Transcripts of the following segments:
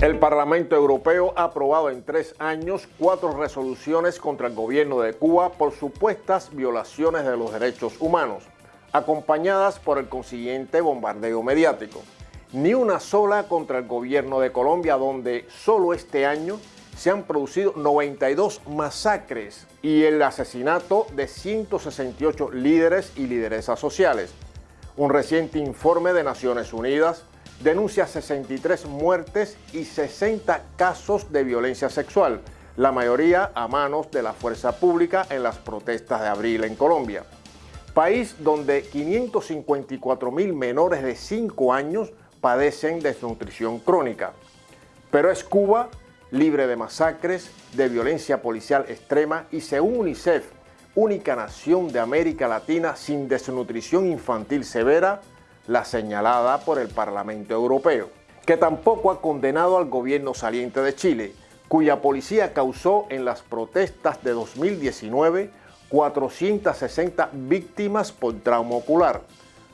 El Parlamento Europeo ha aprobado en tres años cuatro resoluciones contra el gobierno de Cuba por supuestas violaciones de los derechos humanos, acompañadas por el consiguiente bombardeo mediático. Ni una sola contra el gobierno de Colombia, donde solo este año se han producido 92 masacres y el asesinato de 168 líderes y lideresas sociales. Un reciente informe de Naciones Unidas denuncia 63 muertes y 60 casos de violencia sexual, la mayoría a manos de la fuerza pública en las protestas de abril en Colombia. País donde 554 mil menores de 5 años padecen desnutrición crónica. Pero es Cuba libre de masacres, de violencia policial extrema y según UNICEF, única nación de América Latina sin desnutrición infantil severa, la señalada por el Parlamento Europeo, que tampoco ha condenado al gobierno saliente de Chile, cuya policía causó en las protestas de 2019 460 víctimas por trauma ocular.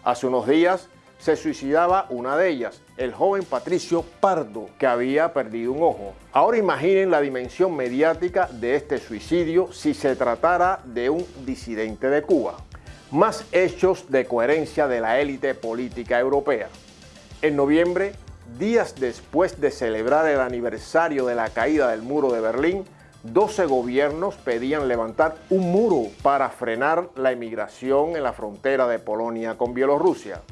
Hace unos días se suicidaba una de ellas, el joven Patricio Pardo, que había perdido un ojo. Ahora imaginen la dimensión mediática de este suicidio si se tratara de un disidente de Cuba más hechos de coherencia de la élite política europea. En noviembre, días después de celebrar el aniversario de la caída del muro de Berlín, 12 gobiernos pedían levantar un muro para frenar la emigración en la frontera de Polonia con Bielorrusia.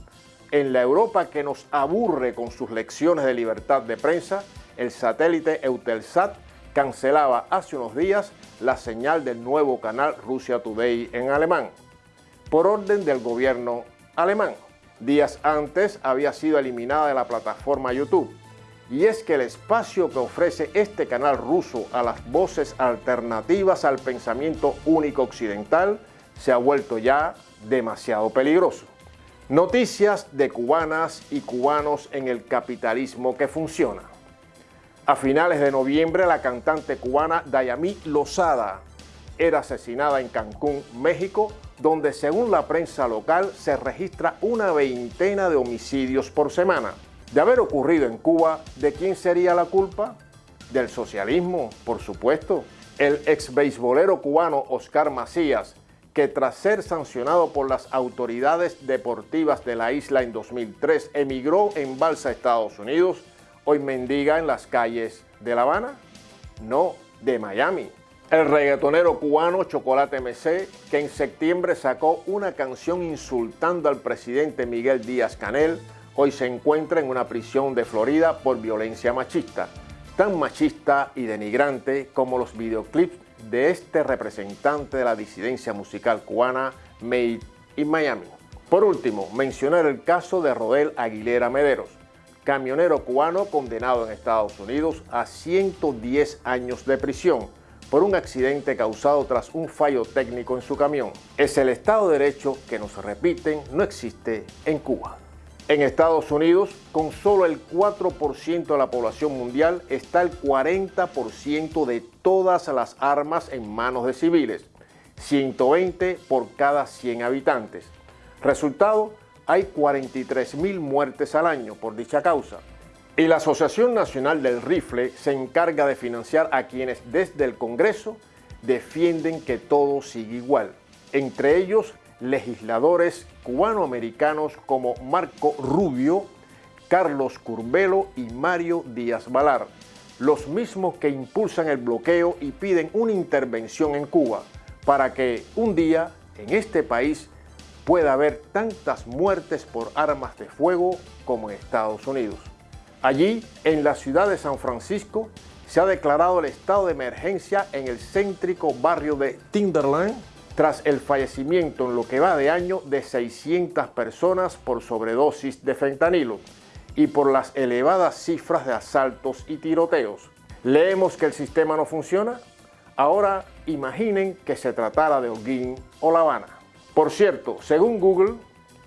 En la Europa que nos aburre con sus lecciones de libertad de prensa, el satélite Eutelsat cancelaba hace unos días la señal del nuevo canal Russia Today en alemán por orden del gobierno alemán. Días antes había sido eliminada de la plataforma YouTube. Y es que el espacio que ofrece este canal ruso a las voces alternativas al pensamiento único occidental se ha vuelto ya demasiado peligroso. Noticias de cubanas y cubanos en el capitalismo que funciona. A finales de noviembre, la cantante cubana Dayami Lozada era asesinada en Cancún, México, donde según la prensa local se registra una veintena de homicidios por semana. De haber ocurrido en Cuba, ¿de quién sería la culpa? Del socialismo, por supuesto. El ex beisbolero cubano Oscar Macías, que tras ser sancionado por las autoridades deportivas de la isla en 2003 emigró en balsa a Estados Unidos, hoy mendiga en las calles de La Habana? No, de Miami. El reggaetonero cubano Chocolate MC, que en septiembre sacó una canción insultando al presidente Miguel Díaz Canel, hoy se encuentra en una prisión de Florida por violencia machista, tan machista y denigrante como los videoclips de este representante de la disidencia musical cubana Made in Miami. Por último, mencionar el caso de Rodel Aguilera Mederos, camionero cubano condenado en Estados Unidos a 110 años de prisión por un accidente causado tras un fallo técnico en su camión. Es el Estado de Derecho que nos repiten no existe en Cuba. En Estados Unidos, con solo el 4% de la población mundial, está el 40% de todas las armas en manos de civiles, 120 por cada 100 habitantes. Resultado, hay 43.000 muertes al año por dicha causa. Y la Asociación Nacional del Rifle se encarga de financiar a quienes desde el Congreso defienden que todo sigue igual. Entre ellos, legisladores cubanoamericanos como Marco Rubio, Carlos Curbelo y Mario Díaz Valar, los mismos que impulsan el bloqueo y piden una intervención en Cuba para que un día en este país pueda haber tantas muertes por armas de fuego como en Estados Unidos. Allí, en la ciudad de San Francisco, se ha declarado el estado de emergencia en el céntrico barrio de Tinderland tras el fallecimiento en lo que va de año de 600 personas por sobredosis de fentanilo y por las elevadas cifras de asaltos y tiroteos. ¿Leemos que el sistema no funciona? Ahora imaginen que se tratara de Holguín o La Habana. Por cierto, según Google,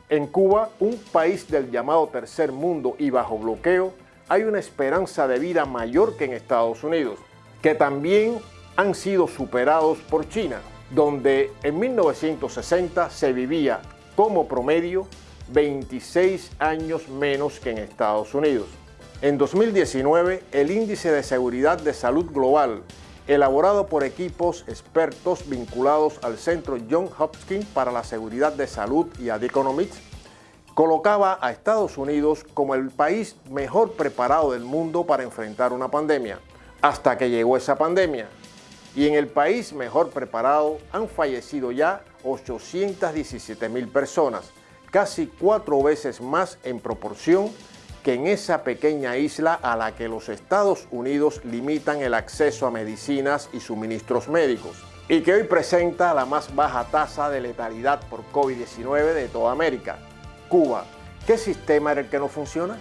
en Cuba, un país del llamado tercer mundo y bajo bloqueo, hay una esperanza de vida mayor que en Estados Unidos, que también han sido superados por China. Donde en 1960 se vivía como promedio 26 años menos que en Estados Unidos. En 2019, el Índice de Seguridad de Salud Global, elaborado por equipos expertos vinculados al Centro John Hopkins para la Seguridad de Salud y a The Economics, colocaba a Estados Unidos como el país mejor preparado del mundo para enfrentar una pandemia, hasta que llegó esa pandemia. Y en el país mejor preparado han fallecido ya 817 mil personas, casi cuatro veces más en proporción que en esa pequeña isla a la que los Estados Unidos limitan el acceso a medicinas y suministros médicos, y que hoy presenta la más baja tasa de letalidad por COVID-19 de toda América. Cuba, ¿qué sistema era el que no funciona?